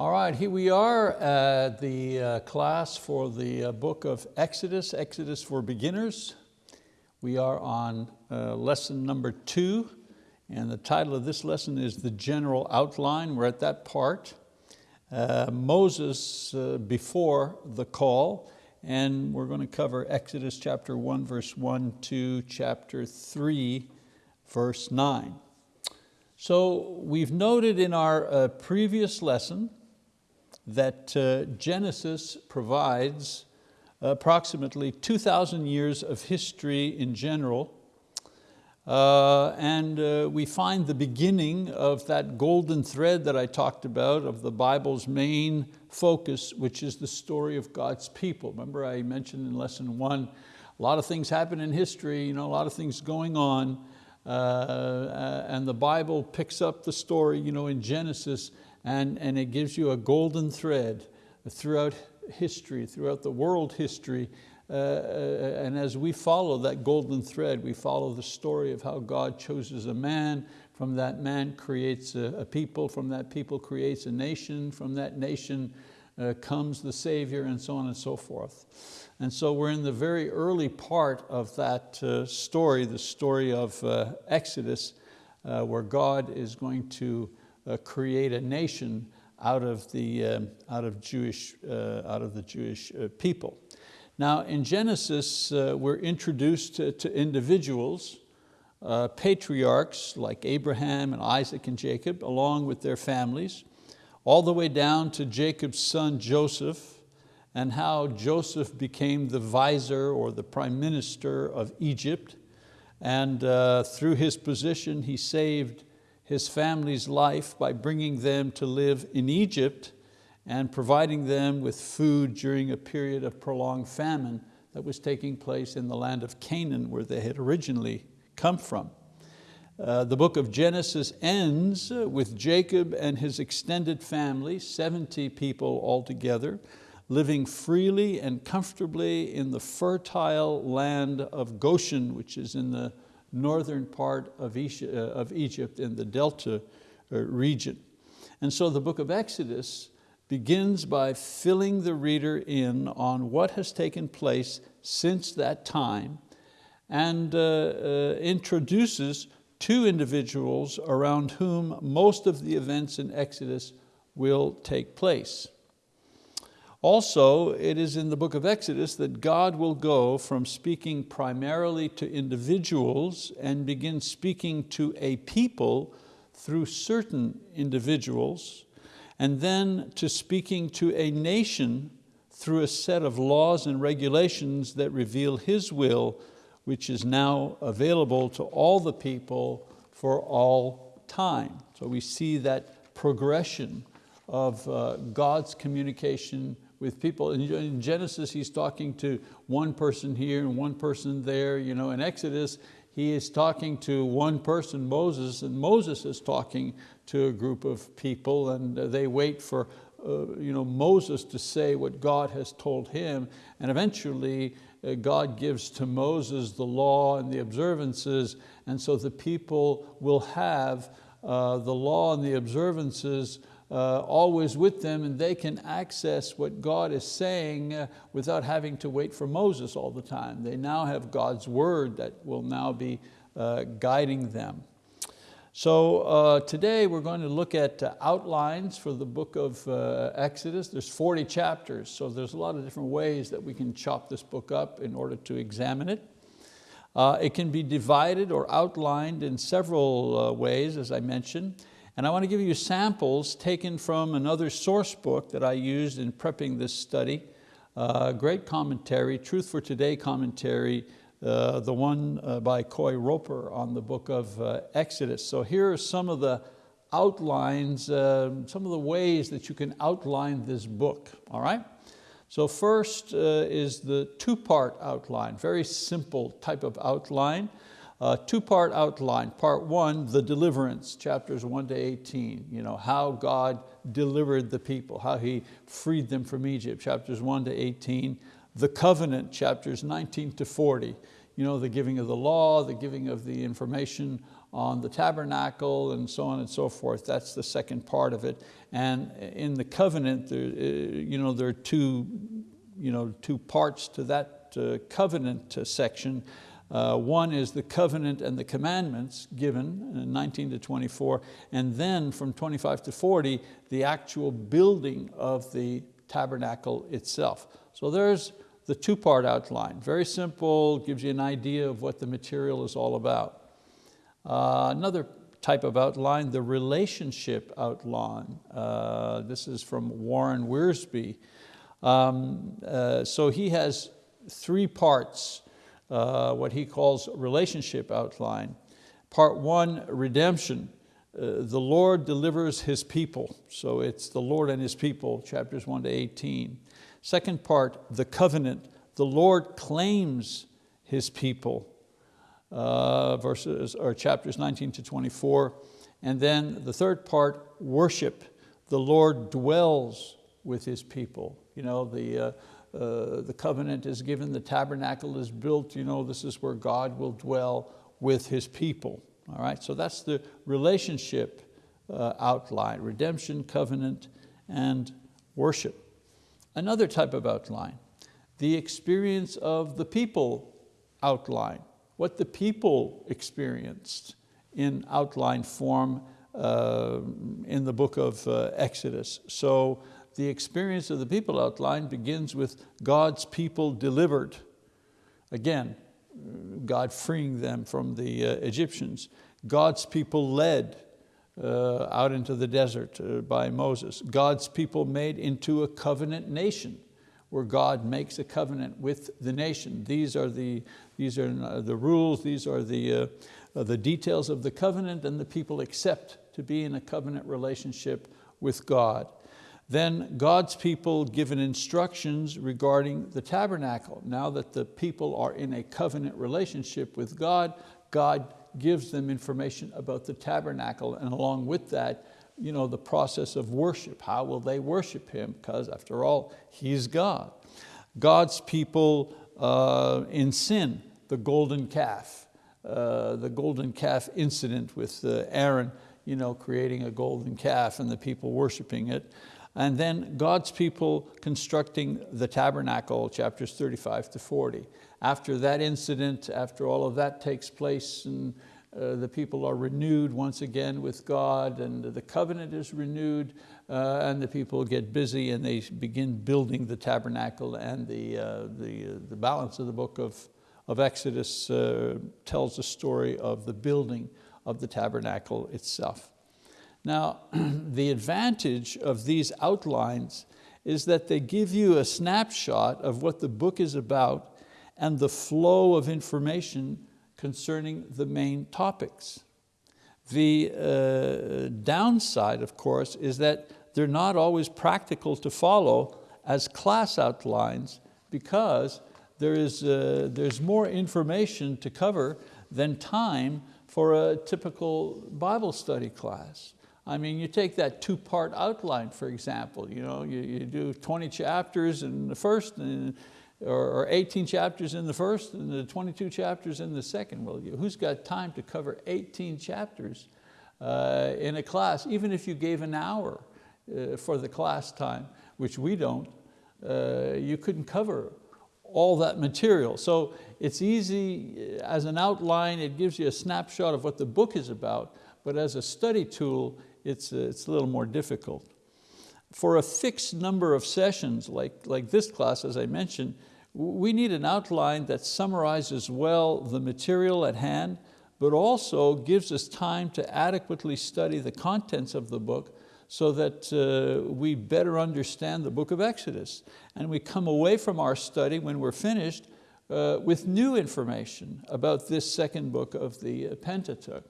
All right, here we are at the uh, class for the uh, book of Exodus, Exodus for Beginners. We are on uh, lesson number two, and the title of this lesson is The General Outline. We're at that part. Uh, Moses uh, before the call, and we're going to cover Exodus chapter one, verse one to chapter three, verse nine. So we've noted in our uh, previous lesson that uh, Genesis provides approximately 2,000 years of history in general. Uh, and uh, we find the beginning of that golden thread that I talked about of the Bible's main focus, which is the story of God's people. Remember I mentioned in lesson one, a lot of things happen in history, you know, a lot of things going on, uh, and the Bible picks up the story you know, in Genesis and, and it gives you a golden thread throughout history, throughout the world history, uh, uh, and as we follow that golden thread, we follow the story of how God chooses a man, from that man creates a, a people, from that people creates a nation, from that nation uh, comes the Savior, and so on and so forth. And so we're in the very early part of that uh, story, the story of uh, Exodus, uh, where God is going to uh, create a nation out of the, um, out of Jewish, uh, out of the Jewish uh, people. Now in Genesis, we're introduced to, to individuals, uh, patriarchs like Abraham and Isaac and Jacob, along with their families, all the way down to Jacob's son Joseph, and how Joseph became the vizier or the prime minister of Egypt. And uh, through his position, he saved his family's life by bringing them to live in Egypt and providing them with food during a period of prolonged famine that was taking place in the land of Canaan where they had originally come from. Uh, the book of Genesis ends with Jacob and his extended family, 70 people altogether, living freely and comfortably in the fertile land of Goshen, which is in the northern part of uh, Egypt in the Delta uh, region. And so the book of Exodus begins by filling the reader in on what has taken place since that time and uh, uh, introduces two individuals around whom most of the events in Exodus will take place. Also, it is in the book of Exodus that God will go from speaking primarily to individuals and begin speaking to a people through certain individuals, and then to speaking to a nation through a set of laws and regulations that reveal His will, which is now available to all the people for all time. So we see that progression of uh, God's communication with people. In Genesis, he's talking to one person here and one person there. You know, in Exodus, he is talking to one person, Moses, and Moses is talking to a group of people and they wait for uh, you know, Moses to say what God has told him. And eventually uh, God gives to Moses the law and the observances and so the people will have uh, the law and the observances uh, always with them and they can access what God is saying uh, without having to wait for Moses all the time. They now have God's word that will now be uh, guiding them. So uh, today we're going to look at uh, outlines for the book of uh, Exodus. There's 40 chapters, so there's a lot of different ways that we can chop this book up in order to examine it. it can be divided or outlined in several ways, as I mentioned. And I want to give you samples taken from another source book that I used in prepping this study. Uh, great commentary, Truth for Today commentary, uh, the one uh, by Coy Roper on the book of uh, Exodus. So here are some of the outlines, um, some of the ways that you can outline this book, all right? So first uh, is the two-part outline, very simple type of outline. Uh, two-part outline. Part one, the deliverance, chapters one to 18. You know, how God delivered the people, how He freed them from Egypt, chapters one to 18. The covenant, chapters 19 to 40. You know, the giving of the law, the giving of the information on the tabernacle and so on and so forth. That's the second part of it. And in the covenant, there, uh, you know, there are two, you know, two parts to that uh, covenant uh, section. Uh, one is the covenant and the commandments given in 19 to 24, and then from 25 to 40, the actual building of the tabernacle itself. So there's the two-part outline. Very simple, gives you an idea of what the material is all about. Uh, another type of outline, the relationship outline. Uh, this is from Warren Wiersbe. Um, uh, so he has three parts, uh, what he calls relationship outline. Part one, redemption. Uh, the Lord delivers His people. So it's the Lord and His people, chapters one to 18. Second part, the covenant. The Lord claims His people, uh, verses, or chapters 19 to 24. And then the third part, worship. The Lord dwells with His people. You know, the, uh, the covenant is given, the tabernacle is built, you know, this is where God will dwell with His people. All right, so that's the relationship uh, outline, redemption, covenant, and worship. Another type of outline, the experience of the people outline, what the people experienced in outline form uh, in the book of uh, Exodus. So the experience of the people outline begins with God's people delivered. Again, God freeing them from the uh, Egyptians. God's people led uh, out into the desert uh, by Moses. God's people made into a covenant nation where God makes a covenant with the nation. These are the, these are the rules, these are the, uh, the details of the covenant and the people accept to be in a covenant relationship with God. Then God's people given instructions regarding the tabernacle. Now that the people are in a covenant relationship with God, God gives them information about the tabernacle and along with that, you know, the process of worship. How will they worship Him? Because after all, He's God. God's people uh, in sin, the golden calf, uh, the golden calf incident with uh, Aaron you know, creating a golden calf and the people worshiping it. And then God's people constructing the tabernacle, chapters 35 to 40. After that incident, after all of that takes place and uh, the people are renewed once again with God and the covenant is renewed uh, and the people get busy and they begin building the tabernacle and the, uh, the, uh, the balance of the book of, of Exodus uh, tells the story of the building of the tabernacle itself. Now, the advantage of these outlines is that they give you a snapshot of what the book is about and the flow of information concerning the main topics. The uh, downside, of course, is that they're not always practical to follow as class outlines because there is, uh, there's more information to cover than time for a typical Bible study class. I mean, you take that two-part outline, for example, you, know, you, you do 20 chapters in the first, and, or, 18 chapters in the first, and the 22 chapters in the second. Well, who's got time to cover 18 chapters uh, in a class, even if you gave an hour uh, for the class time, which we don't, uh, you couldn't cover all that material. So it's easy uh, as an outline, it gives you a snapshot of what the book is about, but as a study tool, it's, uh, it's a little more difficult. For a fixed number of sessions, like, like this class, as I mentioned, we need an outline that summarizes well the material at hand, but also gives us time to adequately study the contents of the book so that uh, we better understand the book of Exodus. And we come away from our study when we're finished uh, with new information about this second book of the Pentateuch.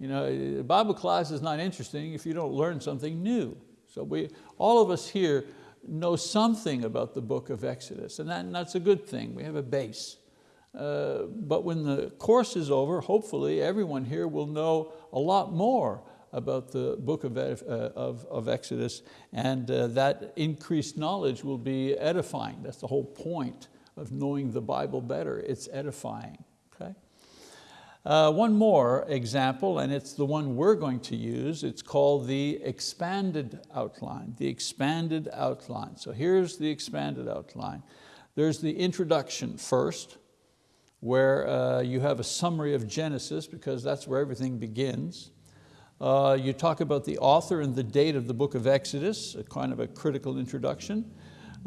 You know, Bible class is not interesting if you don't learn something new. So we, all of us here know something about the book of Exodus, and, that, and that's a good thing. We have a base. Uh, but when the course is over, hopefully everyone here will know a lot more about the book of, uh, of, of Exodus, and uh, that increased knowledge will be edifying. That's the whole point of knowing the Bible better. It's edifying. Okay? Uh, one more example, and it's the one we're going to use. It's called the expanded outline, the expanded outline. So here's the expanded outline. There's the introduction first, where uh, you have a summary of Genesis because that's where everything begins. Uh, you talk about the author and the date of the book of Exodus, a kind of a critical introduction.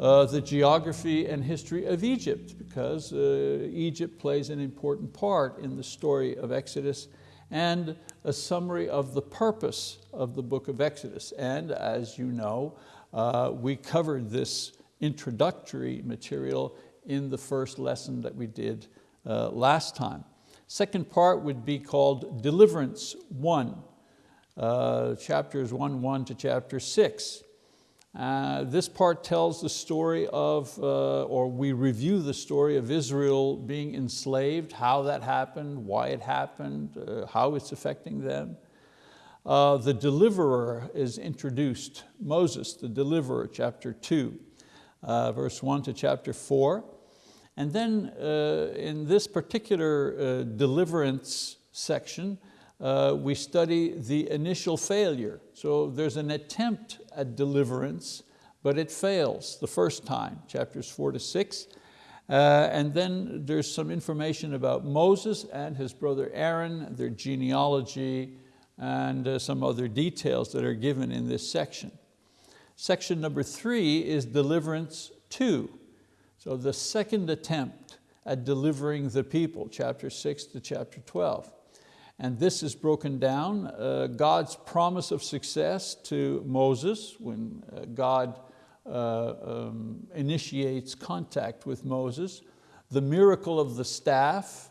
Uh, the geography and history of Egypt, because uh, Egypt plays an important part in the story of Exodus, and a summary of the purpose of the book of Exodus. And as you know, uh, we covered this introductory material in the first lesson that we did uh, last time. Second part would be called Deliverance 1, uh, chapters 1, 1 to chapter 6. Uh, this part tells the story of, uh, or we review the story of Israel being enslaved, how that happened, why it happened, uh, how it's affecting them. Uh, the deliverer is introduced, Moses, the deliverer, chapter two, uh, verse one to chapter four. And then in this particular deliverance section, uh, we study the initial failure. So there's an attempt at deliverance, but it fails the first time, chapters four to six. Uh, and then there's some information about Moses and his brother Aaron, their genealogy, and uh, some other details that are given in this section. Section number three is deliverance two. So the second attempt at delivering the people, chapter six to chapter 12. And this is broken down, uh, God's promise of success to Moses when uh, God uh, um, initiates contact with Moses, the miracle of the staff,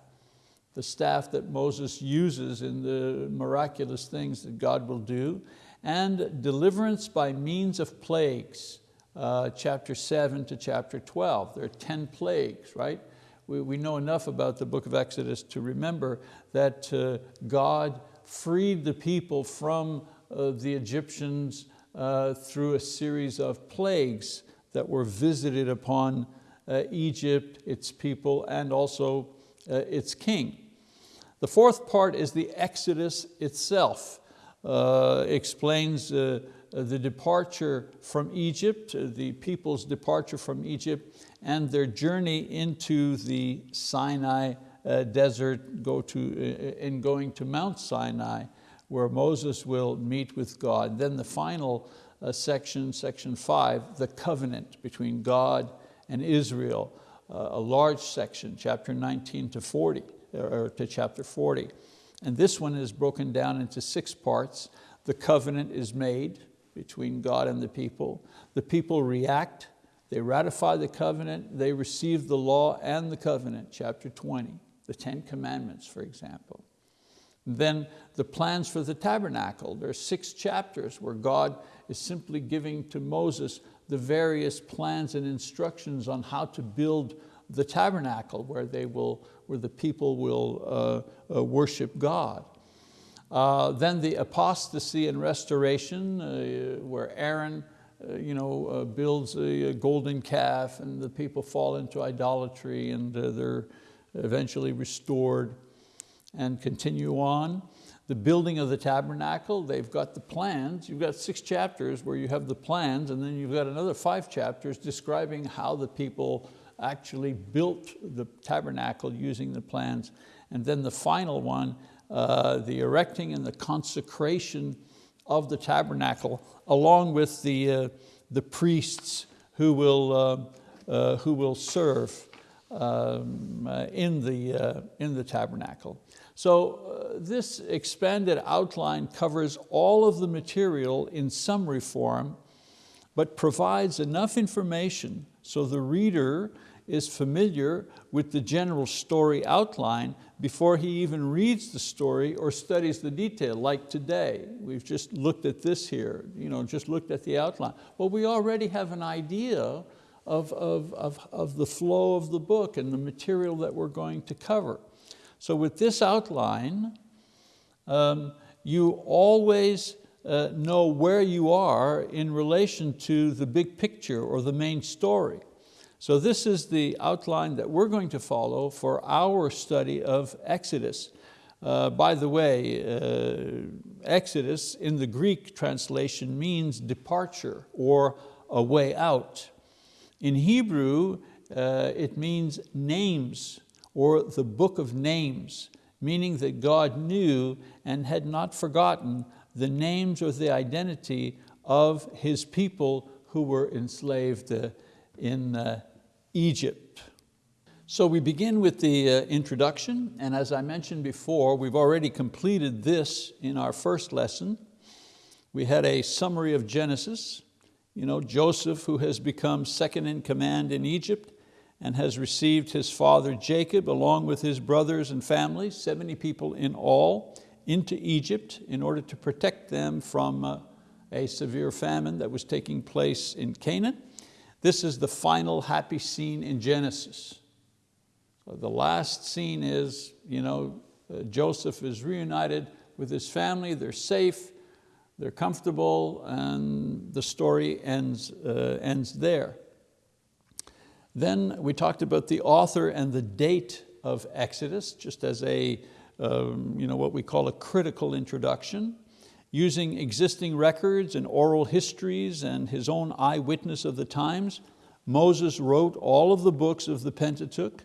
the staff that Moses uses in the miraculous things that God will do, and deliverance by means of plagues, uh, chapter seven to chapter 12. There are 10 plagues, right? We, we know enough about the book of Exodus to remember that uh, God freed the people from uh, the Egyptians uh, through a series of plagues that were visited upon uh, Egypt, its people, and also uh, its king. The fourth part is the Exodus itself. Uh, explains the departure from Egypt, the people's departure from Egypt, and their journey into the Sinai uh, desert go to, uh, in going to Mount Sinai, where Moses will meet with God. Then the final uh, section, section five, the covenant between God and Israel, uh, a large section, chapter 19 to 40, or to chapter 40. And this one is broken down into six parts. The covenant is made between God and the people. The people react they ratify the covenant, they receive the law and the covenant, chapter 20, the 10 commandments, for example. then the plans for the tabernacle. There are six chapters where God is simply giving to Moses the various plans and instructions on how to build the tabernacle where, they will, where the people will uh, uh, worship God. Uh, then the apostasy and restoration, uh, where Aaron you know, uh, builds a, a, golden calf and the people fall into idolatry and uh, they're eventually restored and continue on. The building of the tabernacle, they've got the plans. You've got six chapters where you have the plans and then you've got another five chapters describing how the people actually built the tabernacle using the plans. And then the final one, uh, the erecting and the consecration of the tabernacle along with the, uh, the priests who will, uh, uh, who will serve um, uh, in, the, uh, in the tabernacle. So this expanded outline covers all of the material in summary form, but provides enough information so the reader is familiar with the general story outline before he even reads the story or studies the detail, like today. We've just looked at this here, you know, just looked at the outline. Well, we already have an idea of, of, of, of the flow of the book and the material that we're going to cover. So with this outline, um, you always uh, know where you are in relation to the big picture or the main story. So this is the outline that we're going to follow for our study of Exodus. Uh, by the way, uh, Exodus in the Greek translation means departure or a way out. In Hebrew, uh, it means names or the book of names, meaning that God knew and had not forgotten the names or the identity of His people who were enslaved uh, in uh, Egypt. So we begin with the uh, introduction, and as I mentioned before, we've already completed this in our first lesson. We had a summary of Genesis, you know, Joseph who has become second in command in Egypt and has received his father Jacob along with his brothers and family, 70 people in all, into Egypt in order to protect them from uh, a severe famine that was taking place in Canaan. This is the final happy scene in Genesis. The last scene is, you know, uh, Joseph is reunited with his family, they're safe, they're comfortable, and the story ends, uh, ends there. Then we talked about the author and the date of Exodus, just as a, um, you know, what we call a critical introduction. Using existing records and oral histories and his own eyewitness of the times, Moses wrote all of the books of the Pentateuch,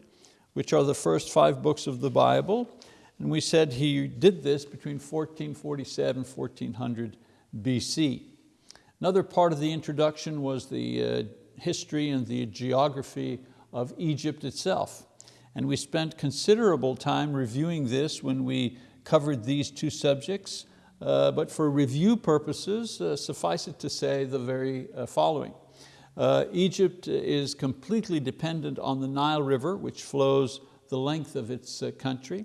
which are the first five books of the Bible. And we said he did this between 1447 1400 BC. Another part of the introduction was the uh, history and the geography of Egypt itself. And we spent considerable time reviewing this when we covered these two subjects, uh, but for review purposes, uh, suffice it to say the very uh, following. Uh, Egypt is completely dependent on the Nile River, which flows the length of its uh, country.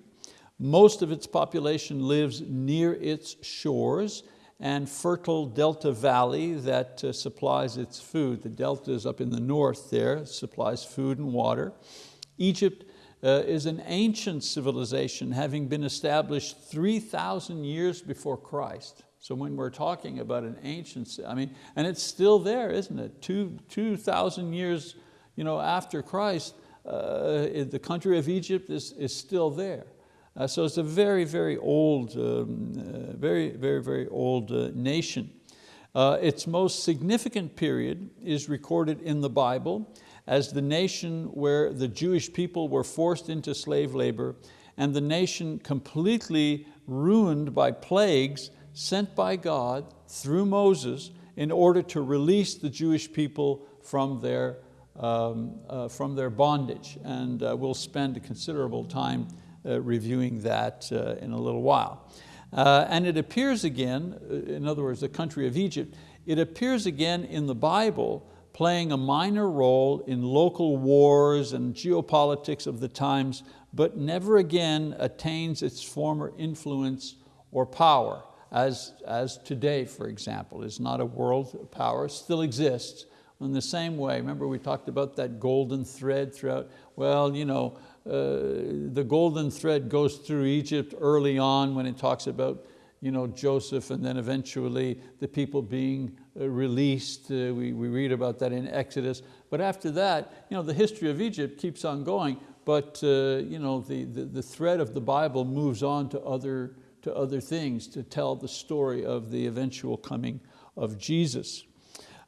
Most of its population lives near its shores and fertile delta valley that uh, supplies its food. The delta is up in the north there, supplies food and water. Egypt uh, is an ancient civilization having been established 3,000 years before Christ. So when we're talking about an ancient, I mean, and it's still there, isn't it? Two, 2,000 years you know, after Christ, uh, the country of Egypt is, is still there. Uh, so it's a very, very old, um, uh, very, very, very old uh, nation. Uh, its most significant period is recorded in the Bible as the nation where the Jewish people were forced into slave labor and the nation completely ruined by plagues sent by God through Moses in order to release the Jewish people from their, um, uh, from their bondage. And uh, we'll spend a considerable time uh, reviewing that uh, in a little while. Uh, and it appears again, uh, in other words, the country of Egypt, it appears again in the Bible playing a minor role in local wars and geopolitics of the times, but never again attains its former influence or power as, as today, for example, is not a world power, still exists. In the same way, remember we talked about that golden thread throughout, well, you know, uh, the golden thread goes through Egypt early on when it talks about you know, Joseph and then eventually the people being uh, released. Uh, we, we read about that in Exodus. But after that, you know, the history of Egypt keeps on going, but uh, you know, the, the, the thread of the Bible moves on to other to other things to tell the story of the eventual coming of Jesus.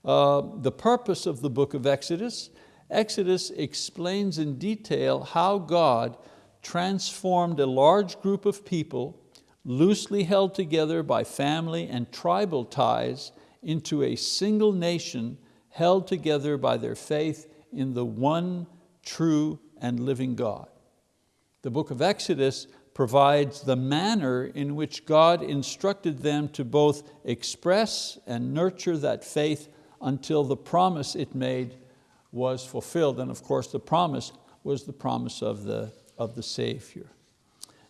Uh, the purpose of the book of Exodus, Exodus explains in detail how God transformed a large group of people loosely held together by family and tribal ties into a single nation held together by their faith in the one true and living God. The book of Exodus provides the manner in which God instructed them to both express and nurture that faith until the promise it made was fulfilled. And of course the promise was the promise of the, of the Savior.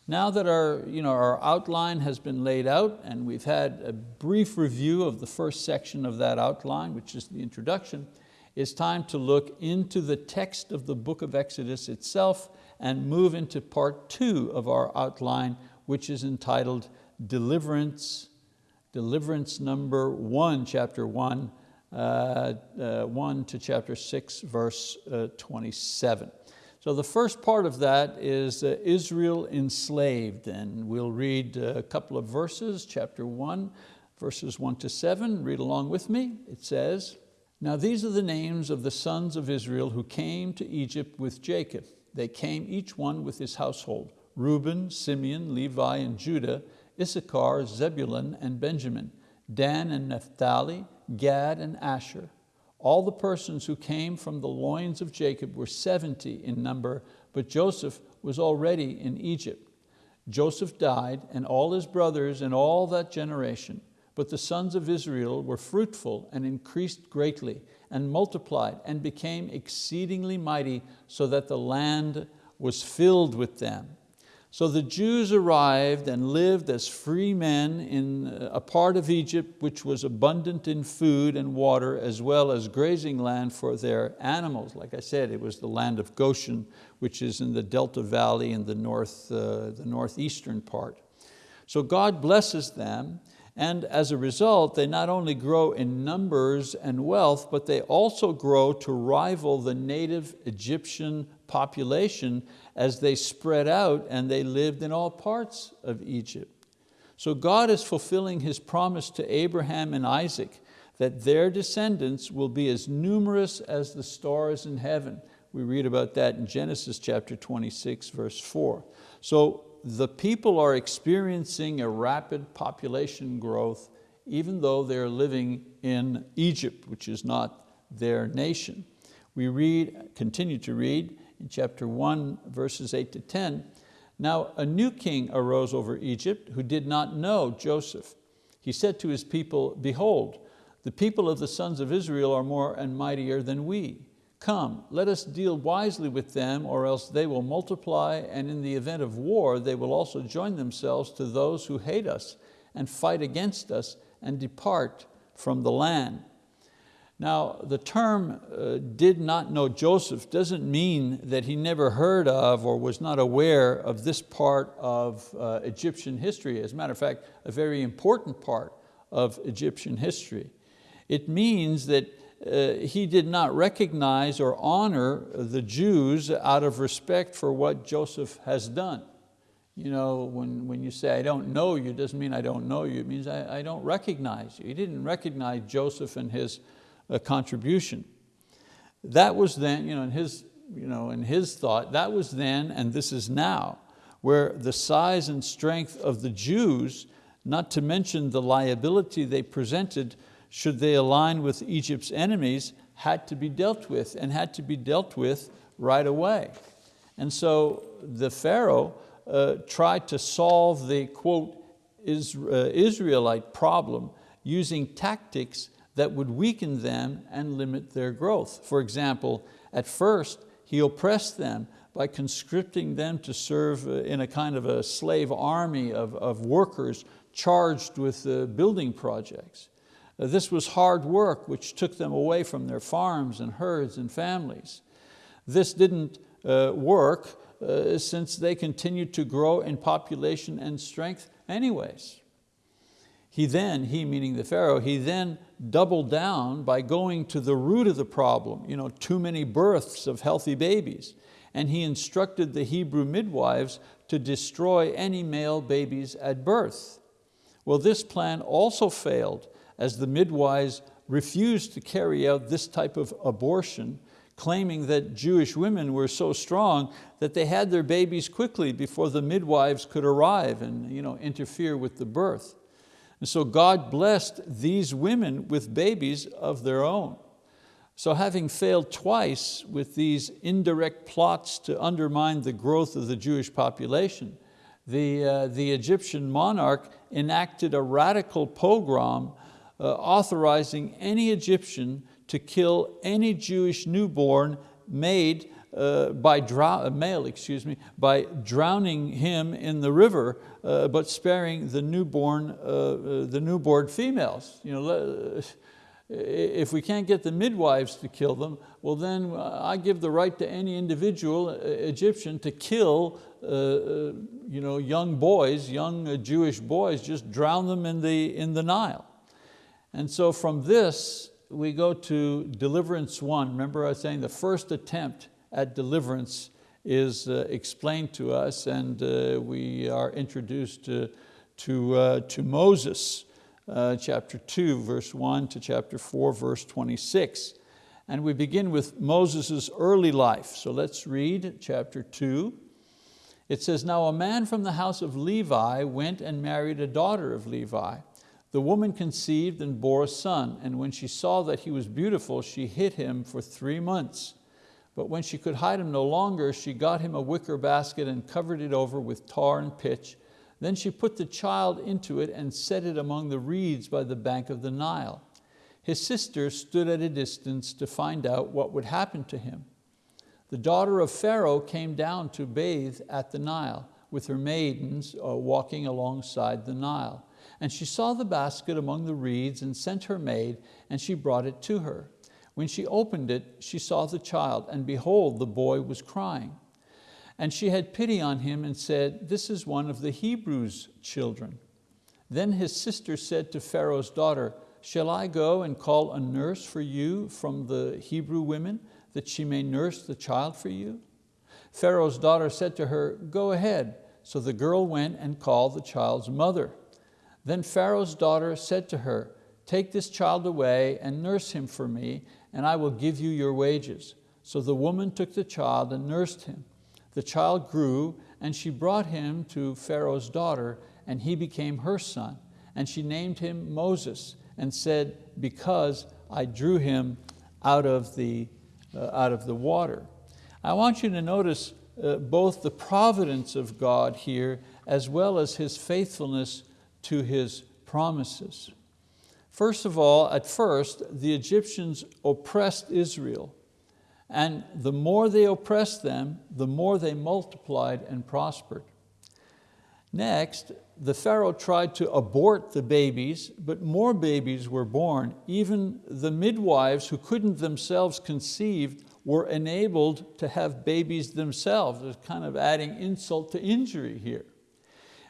Now that our, you know, our outline has been laid out and we've had a brief review of the first section of that outline, which is the introduction, it's time to look into the text of the book of Exodus itself and move into part two of our outline, which is entitled Deliverance, Deliverance number one, chapter one, uh, uh, one to chapter six, verse uh, 27. So the first part of that is uh, Israel enslaved, and we'll read a couple of verses, chapter one, verses one to seven, read along with me. It says, now these are the names of the sons of Israel who came to Egypt with Jacob. They came each one with his household, Reuben, Simeon, Levi, and Judah, Issachar, Zebulun, and Benjamin, Dan and Naphtali, Gad and Asher. All the persons who came from the loins of Jacob were 70 in number, but Joseph was already in Egypt. Joseph died, and all his brothers and all that generation. But the sons of Israel were fruitful and increased greatly, and multiplied and became exceedingly mighty, so that the land was filled with them. So the Jews arrived and lived as free men in a part of Egypt which was abundant in food and water as well as grazing land for their animals. Like I said, it was the land of Goshen, which is in the Delta Valley in the, north, uh, the northeastern part. So God blesses them and as a result, they not only grow in numbers and wealth, but they also grow to rival the native Egyptian population as they spread out and they lived in all parts of Egypt. So God is fulfilling His promise to Abraham and Isaac that their descendants will be as numerous as the stars in heaven. We read about that in Genesis chapter 26, verse four. So the people are experiencing a rapid population growth even though they're living in Egypt, which is not their nation. We read, continue to read in chapter one, verses eight to 10, now a new king arose over Egypt who did not know Joseph. He said to his people, behold, the people of the sons of Israel are more and mightier than we. Come, let us deal wisely with them, or else they will multiply, and in the event of war, they will also join themselves to those who hate us and fight against us and depart from the land. Now, the term uh, did not know Joseph doesn't mean that he never heard of or was not aware of this part of uh, Egyptian history. As a matter of fact, a very important part of Egyptian history. It means that uh, he did not recognize or honor the Jews out of respect for what Joseph has done. You know, when, when you say, I don't know you, doesn't mean I don't know you, it means I, I don't recognize you. He didn't recognize Joseph and his uh, contribution. That was then, you know, in, his, you know, in his thought, that was then and this is now, where the size and strength of the Jews, not to mention the liability they presented should they align with Egypt's enemies, had to be dealt with and had to be dealt with right away. And so the Pharaoh uh, tried to solve the, quote, is, uh, Israelite problem using tactics that would weaken them and limit their growth. For example, at first, he oppressed them by conscripting them to serve uh, in a kind of a slave army of, of workers charged with uh, building projects. Uh, this was hard work which took them away from their farms and herds and families. This didn't uh, work uh, since they continued to grow in population and strength anyways. He then, he meaning the Pharaoh, he then doubled down by going to the root of the problem, you know, too many births of healthy babies. And he instructed the Hebrew midwives to destroy any male babies at birth. Well, this plan also failed as the midwives refused to carry out this type of abortion, claiming that Jewish women were so strong that they had their babies quickly before the midwives could arrive and you know, interfere with the birth. And so God blessed these women with babies of their own. So having failed twice with these indirect plots to undermine the growth of the Jewish population, the, uh, the Egyptian monarch enacted a radical pogrom authorizing any Egyptian to kill any Jewish newborn made uh, by drow male, excuse me, by drowning him in the river, uh, but sparing the newborn, uh, uh, the newborn females. You know, if we can't get the midwives to kill them, well then uh, I give the right to any individual Egyptian to kill you know, young boys, young Jewish boys, just drown them in the, in the Nile. And so from this, we go to deliverance one. Remember I was saying the first attempt at deliverance is uh, explained to us and uh, we are introduced to, to, uh, to Moses, uh, chapter 2, verse 1 to chapter 4, verse 26. And we begin with Moses' early life. So let's read chapter 2. It says, Now a man from the house of Levi went and married a daughter of Levi. The woman conceived and bore a son, and when she saw that he was beautiful, she hid him for three months. But when she could hide him no longer, she got him a wicker basket and covered it over with tar and pitch. Then she put the child into it and set it among the reeds by the bank of the Nile. His sister stood at a distance to find out what would happen to him. The daughter of Pharaoh came down to bathe at the Nile with her maidens uh, walking alongside the Nile. And she saw the basket among the reeds and sent her maid, and she brought it to her. When she opened it, she saw the child, and behold, the boy was crying. And she had pity on him and said, this is one of the Hebrews' children. Then his sister said to Pharaoh's daughter, shall I go and call a nurse for you from the Hebrew women, that she may nurse the child for you? Pharaoh's daughter said to her, go ahead. So the girl went and called the child's mother. Then Pharaoh's daughter said to her, take this child away and nurse him for me, and I will give you your wages. So the woman took the child and nursed him. The child grew, and she brought him to Pharaoh's daughter, and he became her son. And she named him Moses, and said, because I drew him out of the, uh, out of the water. I want you to notice uh, both the providence of God here, as well as His faithfulness to His promises. First of all, at first, the Egyptians oppressed Israel. And the more they oppressed them, the more they multiplied and prospered. Next, the Pharaoh tried to abort the babies, but more babies were born. Even the midwives who couldn't themselves conceive were enabled to have babies themselves. It's kind of adding insult to injury here.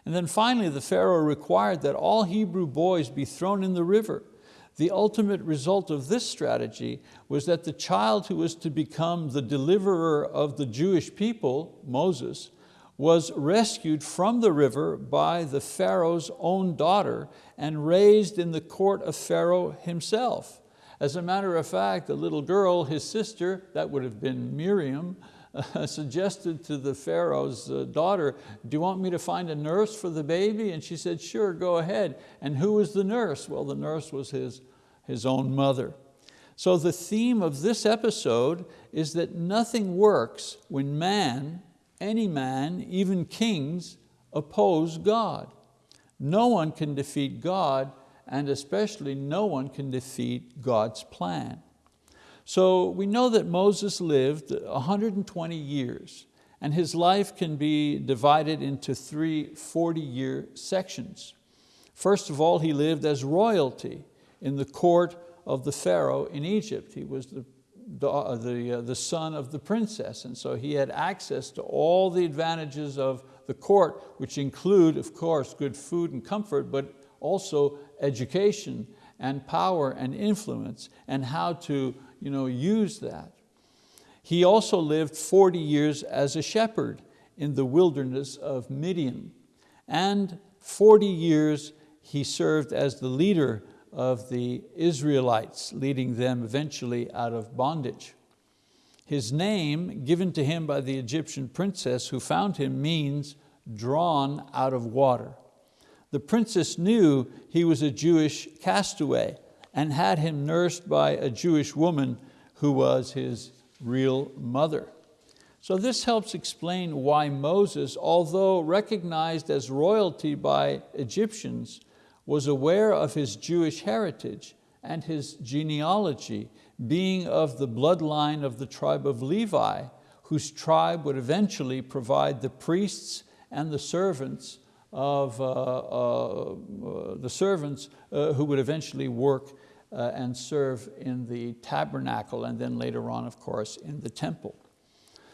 And then finally, the Pharaoh required that all Hebrew boys be thrown in the river. The ultimate result of this strategy was that the child who was to become the deliverer of the Jewish people, Moses, was rescued from the river by the Pharaoh's own daughter and raised in the court of Pharaoh himself. As a matter of fact, the little girl, his sister, that would have been Miriam, suggested to the Pharaoh's uh, daughter, do you want me to find a nurse for the baby? And she said, sure, go ahead. And who was the nurse? Well, the nurse was his, his own mother. So the theme of this episode is that nothing works when man, any man, even kings, oppose God. No one can defeat God and especially no one can defeat God's plan. So we know that Moses lived 120 years and his life can be divided into three 40-year sections. First of all, he lived as royalty in the court of the Pharaoh in Egypt. He was the, the, the, uh, the son of the princess, and so he had access to all the advantages of the court, which include, of course, good food and comfort, but also education and power and influence and how to you know, use that. He also lived 40 years as a shepherd in the wilderness of Midian. And 40 years he served as the leader of the Israelites, leading them eventually out of bondage. His name, given to him by the Egyptian princess who found him, means drawn out of water. The princess knew he was a Jewish castaway and had him nursed by a Jewish woman who was his real mother. So this helps explain why Moses, although recognized as royalty by Egyptians, was aware of his Jewish heritage and his genealogy, being of the bloodline of the tribe of Levi, whose tribe would eventually provide the priests and the servants of uh, uh, the servants uh, who would eventually work uh, and serve in the tabernacle and then later on, of course, in the temple.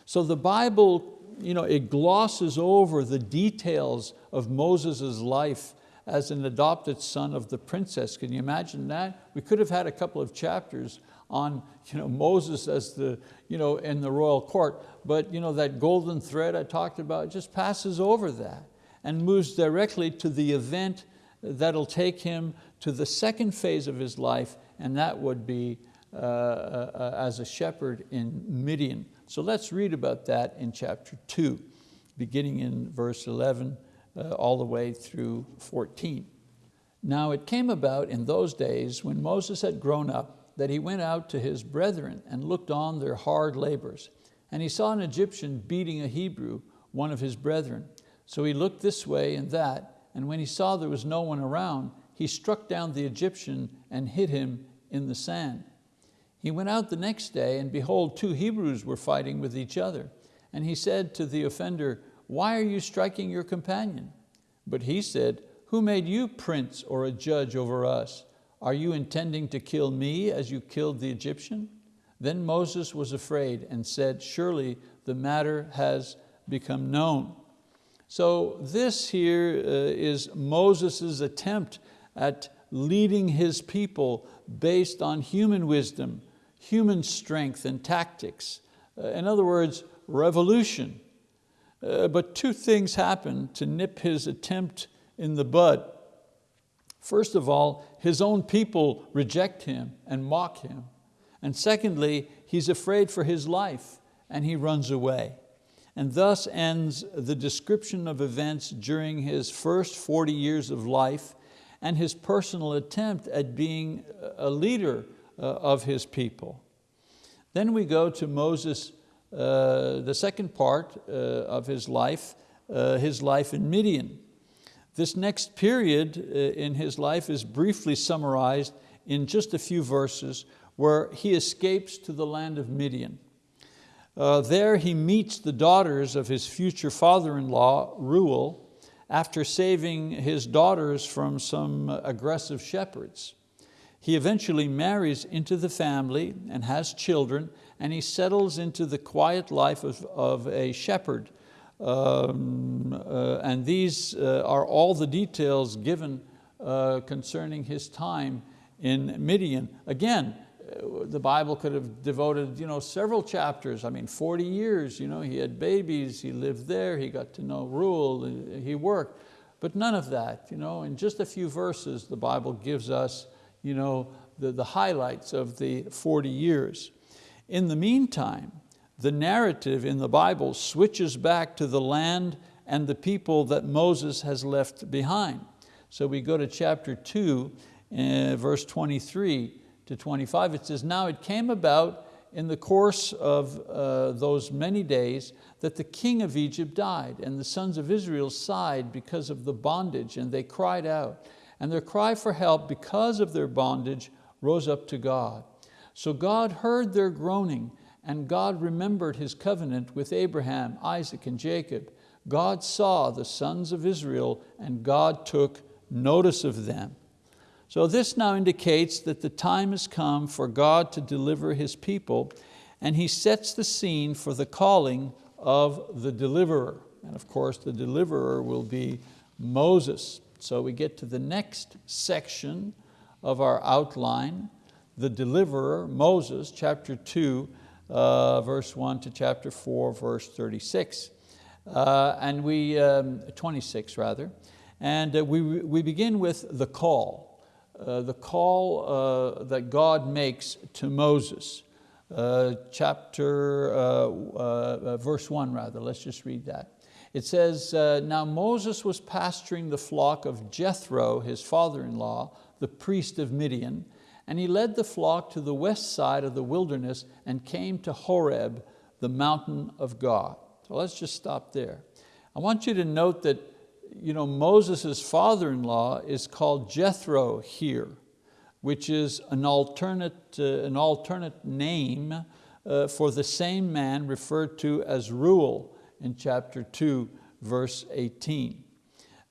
So the Bible, you know, it glosses over the details of Moses' life as an adopted son of the princess. Can you imagine that? We could have had a couple of chapters on you know, Moses as the, you know, in the royal court, but you know, that golden thread I talked about just passes over that and moves directly to the event that'll take him to the second phase of his life, and that would be uh, uh, as a shepherd in Midian. So let's read about that in chapter two, beginning in verse 11 uh, all the way through 14. Now it came about in those days when Moses had grown up that he went out to his brethren and looked on their hard labors. And he saw an Egyptian beating a Hebrew, one of his brethren. So he looked this way and that, and when he saw there was no one around, he struck down the Egyptian and hit him in the sand. He went out the next day, and behold, two Hebrews were fighting with each other. And he said to the offender, why are you striking your companion? But he said, who made you prince or a judge over us? Are you intending to kill me as you killed the Egyptian? Then Moses was afraid and said, surely the matter has become known. So this here uh, is Moses' attempt at leading his people based on human wisdom, human strength and tactics. Uh, in other words, revolution. Uh, but two things happen to nip his attempt in the bud. First of all, his own people reject him and mock him. And secondly, he's afraid for his life and he runs away. And thus ends the description of events during his first 40 years of life and his personal attempt at being a leader uh, of his people. Then we go to Moses, uh, the second part uh, of his life, uh, his life in Midian. This next period uh, in his life is briefly summarized in just a few verses where he escapes to the land of Midian. Uh, there he meets the daughters of his future father-in-law, Reuel, after saving his daughters from some aggressive shepherds. He eventually marries into the family and has children, and he settles into the quiet life of, of a shepherd um, uh, and these uh, are all the details given uh, concerning his time in Midian. Again, the Bible could have devoted you know, several chapters, I mean 40 years, you know, he had babies, he lived there, he got to know Reuel, he worked, but none of that. You know, in just a few verses, the Bible gives us you know, the, the highlights of the 40 years. In the meantime, the narrative in the Bible switches back to the land and the people that Moses has left behind. So we go to chapter two, uh, verse 23 to 25. It says, now it came about in the course of uh, those many days that the king of Egypt died and the sons of Israel sighed because of the bondage and they cried out. And their cry for help because of their bondage rose up to God. So God heard their groaning and God remembered His covenant with Abraham, Isaac, and Jacob. God saw the sons of Israel and God took notice of them. So this now indicates that the time has come for God to deliver His people and He sets the scene for the calling of the deliverer. And of course the deliverer will be Moses. So we get to the next section of our outline, the deliverer, Moses, chapter two, uh, verse 1 to chapter 4, verse 36. Uh, and we, um, 26 rather. And uh, we, we begin with the call, Uh, the call uh, that God makes to Moses. Uh, chapter, uh, uh, verse 1 rather, let's just read that. It says, now Moses was pasturing the flock of Jethro, his father-in-law, the priest of Midian, and he led the flock to the west side of the wilderness and came to Horeb, the mountain of God. So let's just stop there. I want you to note that you know, Moses' father-in-law is called Jethro here, which is an alternate, uh, an alternate name uh, for the same man referred to as Reuel in chapter 2, verse 18.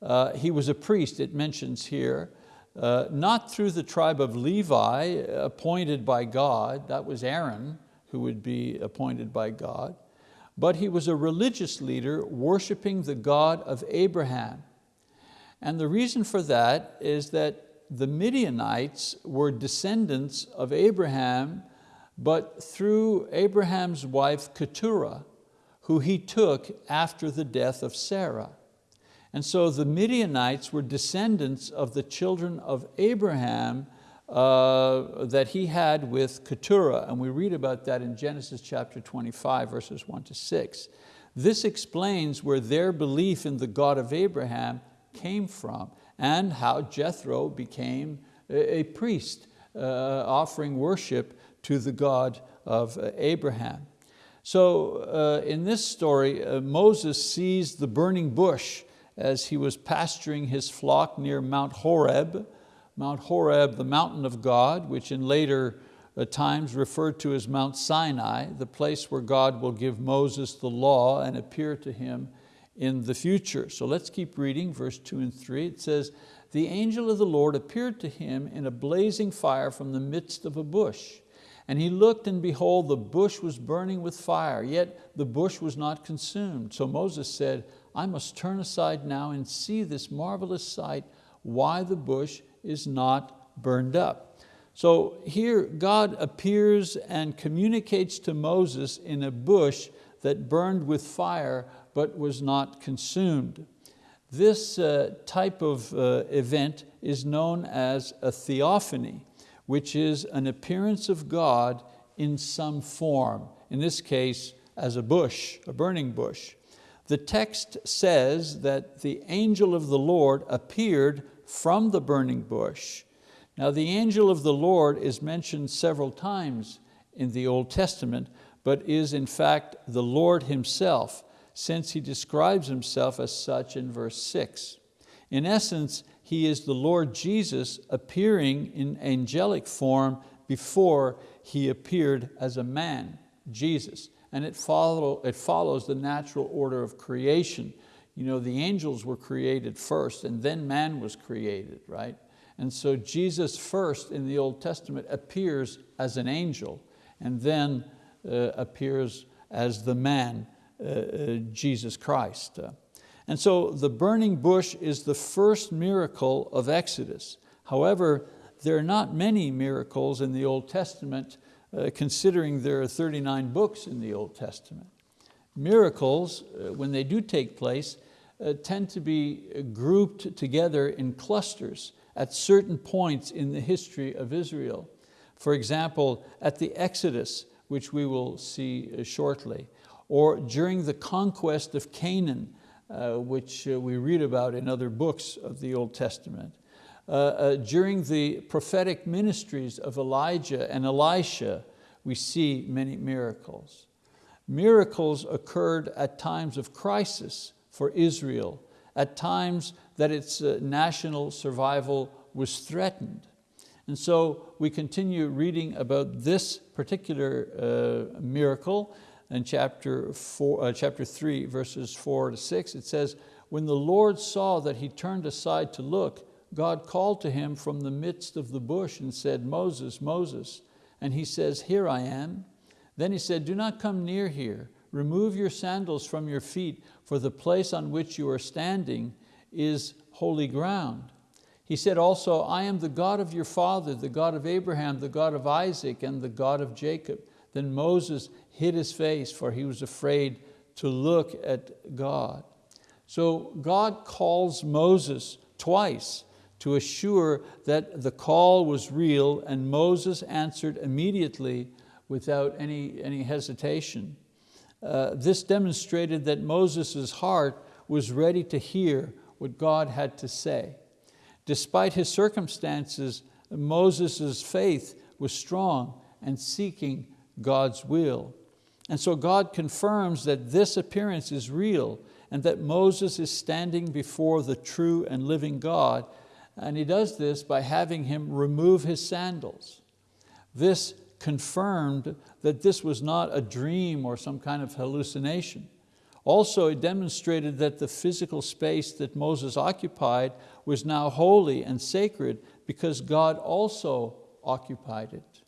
Uh, he was a priest, it mentions here, uh, not through the tribe of Levi appointed by God, that was Aaron who would be appointed by God, but he was a religious leader worshiping the God of Abraham. And the reason for that is that the Midianites were descendants of Abraham but through Abraham's wife Keturah, who he took after the death of Sarah. And so the Midianites were descendants of the children of Abraham uh, that he had with Keturah, and we read about that in Genesis chapter 25, verses one to six. This explains where their belief in the God of Abraham came from and how Jethro became a, priest uh, offering worship to the God of uh, Abraham. So uh, in this story, uh, Moses sees the burning bush as he was pasturing his flock near Mount Horeb. Mount Horeb, the mountain of God, which in later uh, times referred to as Mount Sinai, the place where God will give Moses the law and appear to him in the future. So let's keep reading verse two and three. It says, the angel of the Lord appeared to him in a blazing fire from the midst of a bush. And he looked and behold, the bush was burning with fire, yet the bush was not consumed. So Moses said, I must turn aside now and see this marvelous sight, why the bush is not burned up. So here God appears and communicates to Moses in a bush that burned with fire but was not consumed. This uh, type of uh, event is known as a theophany, which is an appearance of God in some form, in this case as a bush, a burning bush. The text says that the angel of the Lord appeared from the burning bush. Now the angel of the Lord is mentioned several times in the Old Testament, but is in fact the Lord Himself, since He describes Himself as such in verse six. In essence, He is the Lord Jesus appearing in angelic form before He appeared as a man, Jesus and it, follow, it follows the natural order of creation. You know, the angels were created first and then man was created, right? And so Jesus first in the Old Testament appears as an angel and then uh, appears as the man, uh, uh, Jesus Christ. And so the burning bush is the first miracle of Exodus. However, there are not many miracles in the Old Testament uh, considering there are 39 books in the Old Testament. Miracles, uh, when they do take place, uh, tend to be grouped together in clusters at certain points in the history of Israel. For example, at the Exodus, which we will see shortly, or during the conquest of Canaan, uh, which we read about in other books of the Old Testament, uh, uh, during the prophetic ministries of Elijah and Elisha, we see many miracles. Miracles occurred at times of crisis for Israel, at times that its uh, national survival was threatened. And so we continue reading about this particular uh, miracle in chapter, four, uh, chapter 3, verses four to six. It says, when the Lord saw that he turned aside to look, God called to him from the midst of the bush and said, Moses, Moses. And he says, here I am. Then he said, do not come near here. Remove your sandals from your feet, for the place on which you are standing is holy ground. He said also, I am the God of your father, the God of Abraham, the God of Isaac, and the God of Jacob. Then Moses hid his face, for he was afraid to look at God. So God calls Moses twice to assure that the call was real and Moses answered immediately without any, any hesitation. Uh, this demonstrated that Moses' heart was ready to hear what God had to say. Despite his circumstances, Moses' faith was strong and seeking God's will. And so God confirms that this appearance is real and that Moses is standing before the true and living God and he does this by having him remove his sandals. This confirmed that this was not a dream or some kind of hallucination. Also, it demonstrated that the physical space that Moses occupied was now holy and sacred because God also occupied it.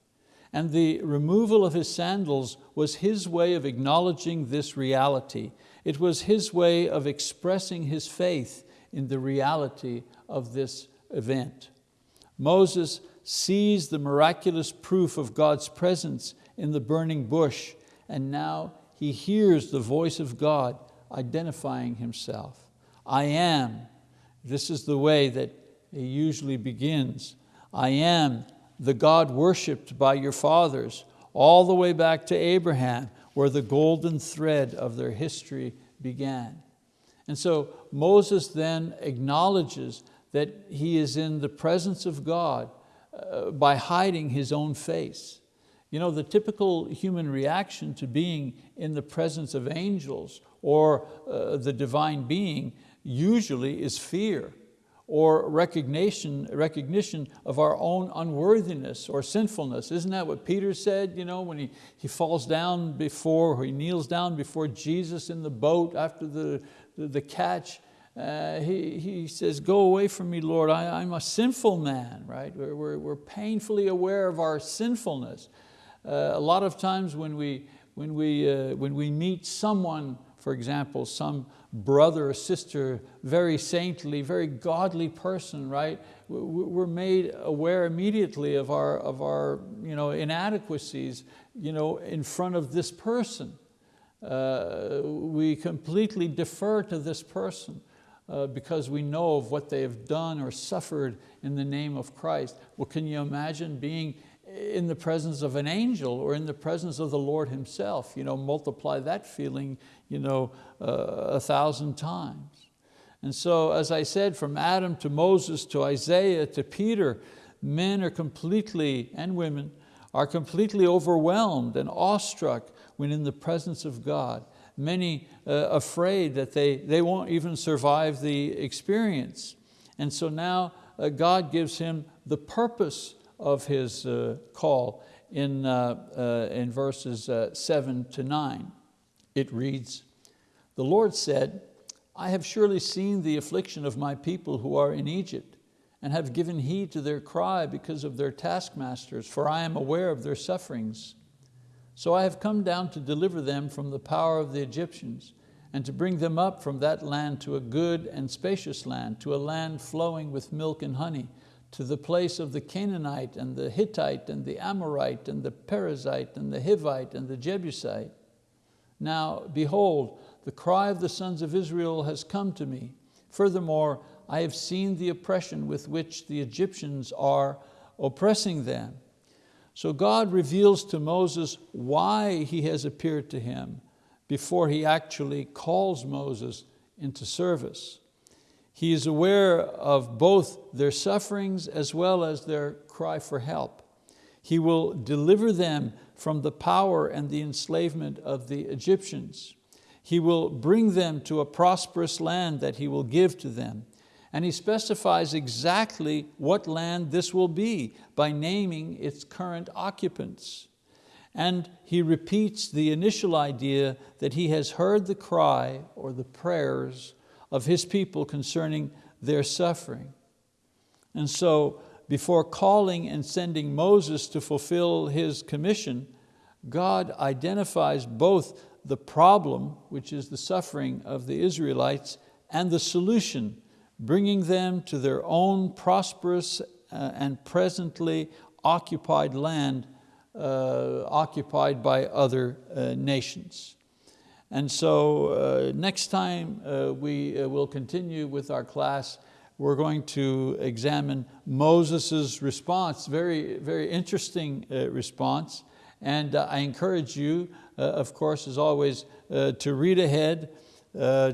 And the removal of his sandals was his way of acknowledging this reality. It was his way of expressing his faith in the reality of this event. Moses sees the miraculous proof of God's presence in the burning bush, and now he hears the voice of God identifying himself. I am, this is the way that he usually begins. I am the God worshiped by your fathers, all the way back to Abraham, where the golden thread of their history began. And so Moses then acknowledges that he is in the presence of God uh, by hiding his own face. You know, the typical human reaction to being in the presence of angels or uh, the divine being usually is fear or recognition, recognition of our own unworthiness or sinfulness. Isn't that what Peter said you know, when he, he falls down before, or he kneels down before Jesus in the boat after the, the, the catch? Uh, he, he says, go away from me, Lord, I, am a sinful man, right? We're, we're, we're, painfully aware of our sinfulness. Uh, a lot of times when we, when, we, uh, when we meet someone, for example, some brother or sister, very saintly, very godly person, right? We're made aware immediately of our, of our you know, inadequacies you know, in front of this person. Uh, we completely defer to this person uh, because we know of what they have done or suffered in the name of Christ. Well, can you imagine being in the presence of an angel or in the presence of the Lord himself. You know, multiply that feeling you know, uh, a thousand times. And so, as I said, from Adam to Moses to Isaiah to Peter, men are completely, and women, are completely overwhelmed and awestruck when in the presence of God. Many uh, afraid that they, they won't even survive the experience. And so now uh, God gives him the purpose of his uh, call in, uh, uh, in verses seven to nine. It reads, the Lord said, I have surely seen the affliction of my people who are in Egypt and have given heed to their cry because of their taskmasters, for I am aware of their sufferings. So I have come down to deliver them from the power of the Egyptians and to bring them up from that land to a good and spacious land, to a land flowing with milk and honey, to the place of the Canaanite and the Hittite and the Amorite and the Perizzite and the Hivite and the Jebusite. Now behold, the cry of the sons of Israel has come to me. Furthermore, I have seen the oppression with which the Egyptians are oppressing them. So God reveals to Moses why he has appeared to him before he actually calls Moses into service. He is aware of both their sufferings as well as their cry for help. He will deliver them from the power and the enslavement of the Egyptians. He will bring them to a prosperous land that He will give to them. And He specifies exactly what land this will be by naming its current occupants. And He repeats the initial idea that He has heard the cry or the prayers of His people concerning their suffering. And so before calling and sending Moses to fulfill his commission, God identifies both the problem, which is the suffering of the Israelites, and the solution, bringing them to their own prosperous uh, and presently occupied land uh, occupied by other uh, nations. And so uh, next time uh, we uh, will continue with our class, we're going to examine Moses' response, very, very interesting response. And I encourage you, of course, as always, to read ahead,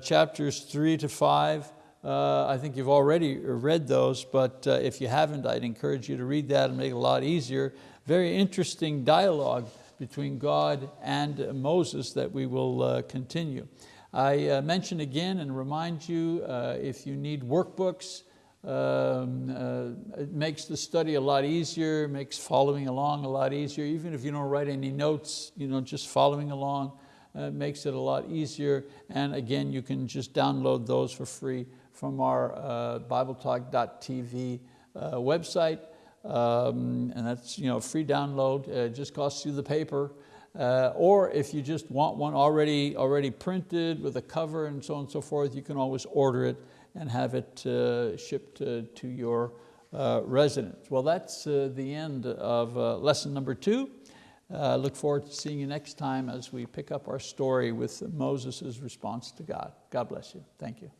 chapters three to five. I think you've already read those, but if you haven't, I'd encourage you to read that and make it a lot easier. Very interesting dialogue between God and Moses that we will uh, continue. I uh, mention again and remind you uh, if you need workbooks, um, uh, it makes the study a lot easier, makes following along a lot easier. Even if you don't write any notes, you know, just following along uh, makes it a lot easier. And again, you can just download those for free from our uh, BibleTalk.tv uh, website. Um, and that's you know, free download, uh, just costs you the paper. Uh, or if you just want one already, already printed with a cover and so on and so forth, you can always order it and have it uh, shipped to your uh, residence. Well, that's uh, the end of uh, lesson number two. Uh, look forward to seeing you next time as we pick up our story with Moses' response to God. God bless you. Thank you.